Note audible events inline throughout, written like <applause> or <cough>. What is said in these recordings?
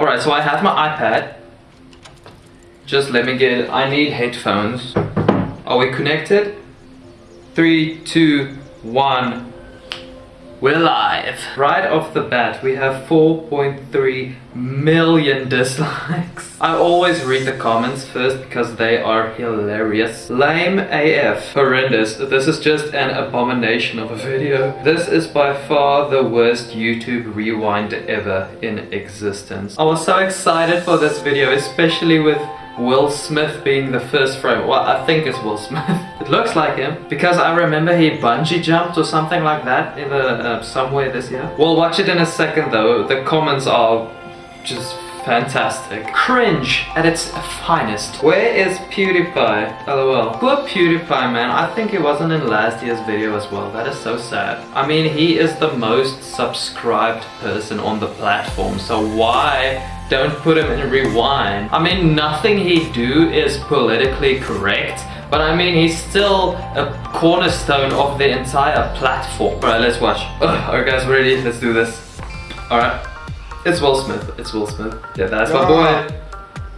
Alright, so I have my iPad. Just let me get, I need headphones. Are we connected? Three, two, one. We're live. Right off the bat, we have 4.3 million dislikes. <laughs> I always read the comments first because they are hilarious. Lame AF. Horrendous. This is just an abomination of a video. This is by far the worst YouTube rewind ever in existence. I was so excited for this video, especially with Will Smith being the first frame. Well, I think it's Will <laughs> Smith. it looks like him because I remember he bungee jumped or something like that in the uh, somewhere this year. We'll watch it in a second though. The comments are just fantastic. Cringe at its finest. Where is PewDiePie? LOL. Poor PewDiePie man, I think he wasn't in last year's video as well. That is so sad. I mean, he is the most subscribed person on the platform, so why don't put him in rewind. I mean, nothing he do is politically correct, but I mean, he's still a cornerstone of the entire platform. Alright, let's watch. Alright guys, ready? Let's do this. Alright. It's Will Smith. It's Will Smith. Yeah, that's my boy.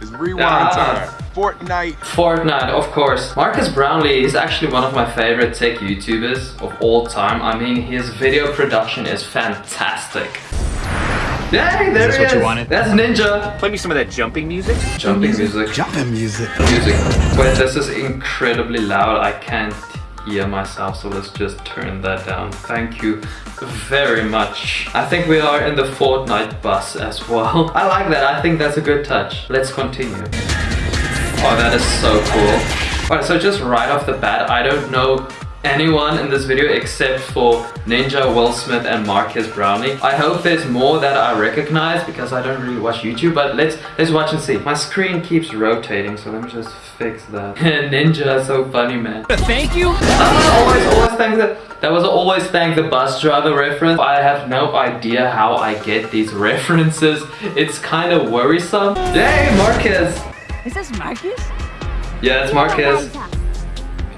It's rewind time. Fortnite. Fortnite, of course. Marques Brownlee is actually one of my favorite tech YouTubers of all time. I mean, his video production is fantastic. Hey, there is this what you wanted? That's Ninja. Play me some of that jumping music. Jumping music. Jumping music. Music. Wait, this is incredibly loud. I can't hear myself, so let's just turn that down. Thank you very much. I think we are in the Fortnite bus as well. <laughs> I like that. I think that's a good touch. Let's continue. Oh, that is so cool. Alright, so just right off the bat, I don't know anyone in this video except for Ninja, Will Smith and Marques Brownlee. I hope there's more that I recognize because I don't really watch YouTube, but let's let's watch and see. My screen keeps rotating, so let me just fix that. <laughs> Ninja, so funny, man. Thank you. Uh, always, always thank the, that was always thank the bus driver reference. I have no idea how I get these <laughs> references. It's kind of worrisome. Yay, Marques. Is this Marques? Yeah, it's Marques.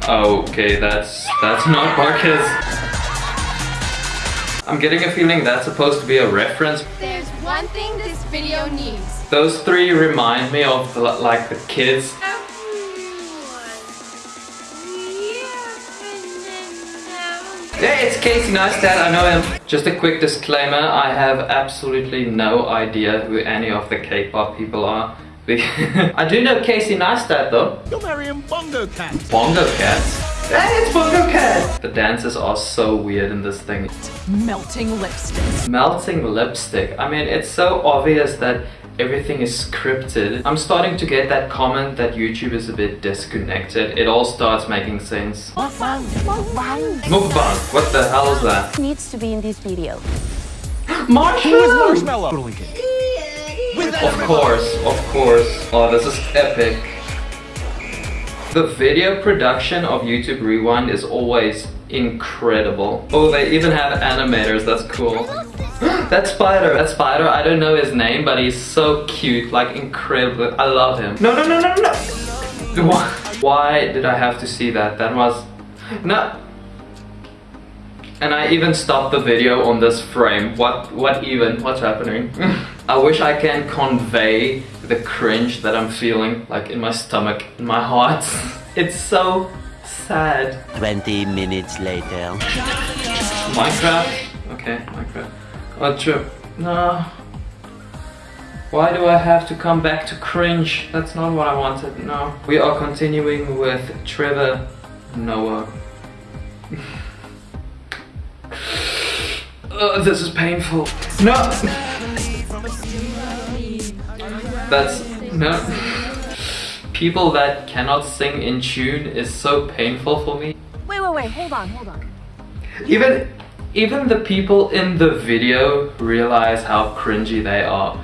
Okay, that's that's not Marques. I'm getting a feeling that's supposed to be a reference. There's one thing this video needs. Those three remind me of like the kids. Hey, it's Casey Neistat, I know him. Just a quick disclaimer, I have absolutely no idea who any of the K-pop people are. <laughs> I do know Casey Neistat though. You'll marry him Bongo Cat. Bongo Cat? Hey, it's Bongo Cat! The dances are so weird in this thing. Melting lipstick. Melting lipstick. I mean, it's so obvious that everything is scripted. I'm starting to get that comment that YouTube is a bit disconnected. It all starts making sense. Mukbang. Mukbang. Mukbang. What the hell is that? Needs to be in this video. <gasps> Marshmello! Marshmello. Of course, of course. Oh, this is epic. The video production of YouTube Rewind is always incredible. Oh, they even have animators, that's cool. <gasps> that spider, that spider, I don't know his name, but he's so cute, like incredible. I love him. No, no, no, no, no. <laughs> Why did I have to see that? That was, no. And I even stopped the video on this frame. What, what even, what's happening? <laughs> I wish I can convey the cringe that I'm feeling, like in my stomach, in my heart. <laughs> it's so sad. 20 minutes later. Minecraft? Okay, Minecraft. Oh, true. No. Why do I have to come back to cringe? That's not what I wanted, no. We are continuing with Trevor Noah. <laughs> oh, this is painful. No! That's no. People that cannot sing in tune is so painful for me. Wait, wait, wait. Hold on, hold on. Even even the people in the video realize how cringy they are.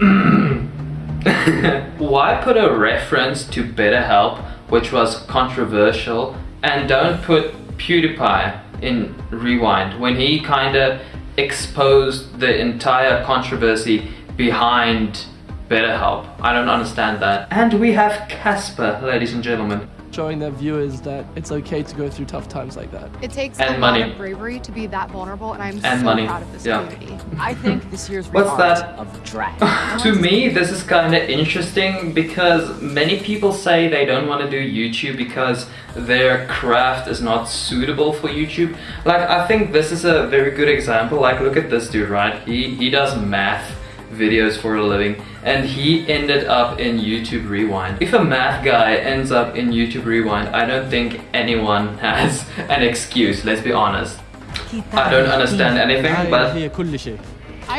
<clears throat> Why put a reference to BetterHelp, which was controversial, and don't put PewDiePie in Rewind when he kinda exposed the entire controversy behind BetterHelp. I don't understand that. And we have Casper, ladies and gentlemen. showing their viewers that it's okay to go through tough times like that. It takes And a money. lot of bravery to be that vulnerable, and I'm And so money. proud of this Yeah. community. <laughs> I think this year's What's that? of drag. <laughs> to me, this is kind of interesting because many people say they don't want to do YouTube because their craft is not suitable for YouTube. Like, I think this is a very good example. Like, look at this dude, right? He he does math videos for a living and he ended up in YouTube Rewind. If a math guy ends up in YouTube Rewind, I don't think anyone <laughs> has an excuse, let's be honest. I don't understand anything, but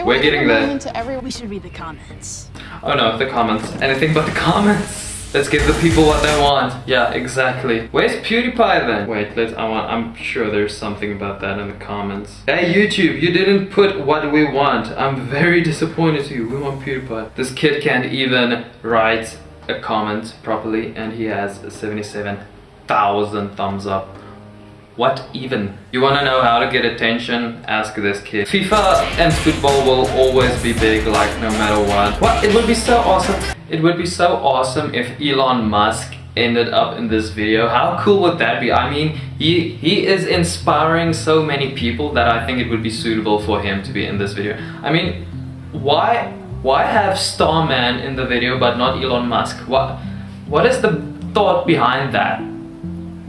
we're getting there. We should read the comments. Oh no, the comments. Anything but the comments. Let's give the people what they want. Yeah, exactly. Where's PewDiePie then? Wait, let's. I want. I'm sure there's something about that in the comments. Hey YouTube, you didn't put what we want. I'm very disappointed to you. We want PewDiePie. This kid can't even write a comment properly, and he has 77,000 thumbs up. What even? You wanna know how to get attention? Ask this kid. FIFA and football will always be big, like no matter what. What? It would be so awesome. It would be so awesome if Elon Musk ended up in this video. How cool would that be? I mean, he, he is inspiring so many people that I think it would be suitable for him to be in this video. I mean, why why have Starman in the video but not Elon Musk? What what is the thought behind that?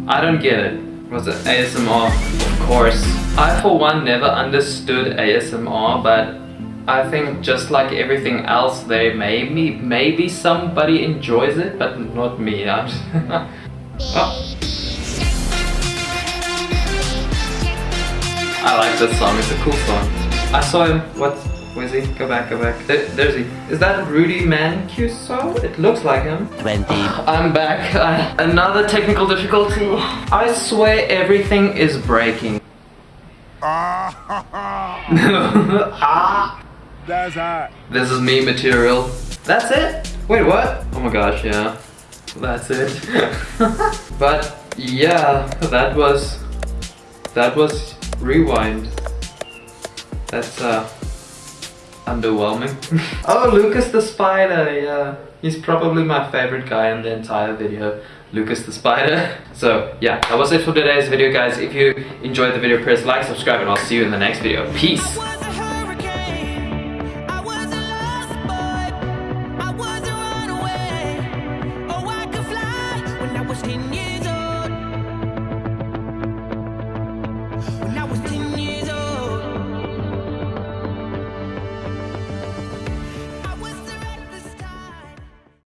I don't get it. Was it ASMR? Of course. I for one never understood ASMR, but I think just like everything else, they maybe maybe somebody enjoys it, but not me. <laughs> I'm just oh. I like this song. It's a cool song. I saw him. What? Where's he? Go back. Go back. There, there's he. Is that Rudy Mancuso? It looks like him. 20. <sighs> I'm back. Uh, <laughs> another technical difficulty. I swear everything is breaking. ah. <laughs> That's hot. This is me material. That's it? Wait, what? Oh my gosh, yeah. That's it. <laughs> but yeah, that was that was rewind. That's uh underwhelming. <laughs> oh, Lucas the Spider, yeah. He's probably my favorite guy in the entire video. Lucas the Spider. <laughs> So yeah, that was it for today's video guys. If you enjoyed the video, press like, subscribe, and I'll see you in the next video. Peace!